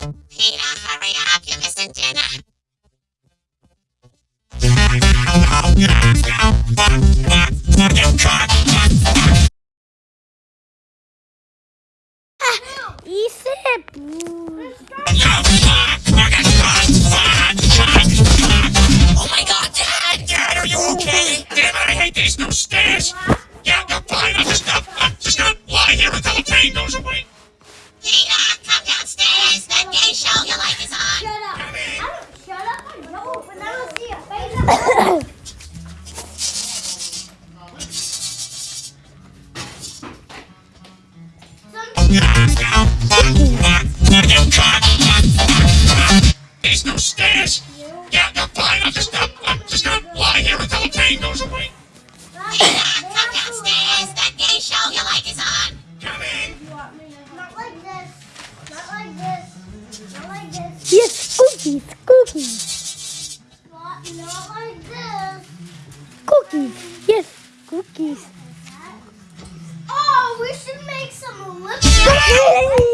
Hurry up, missing dinner. Ise. Oh my god, Dad! Dad, are you okay? Damn it, I hate these new stairs! These new stairs! Yeah, I'm fine, I'll just not, I'll just not lie here until the pain goes away. Come downstairs! That gay show you like is on! Come in! Not like this. Not like this. Not like this. Yes, cookies, cookies, Not, not like this. cookies. Yes, cookies. Oh, we should make some lipstick.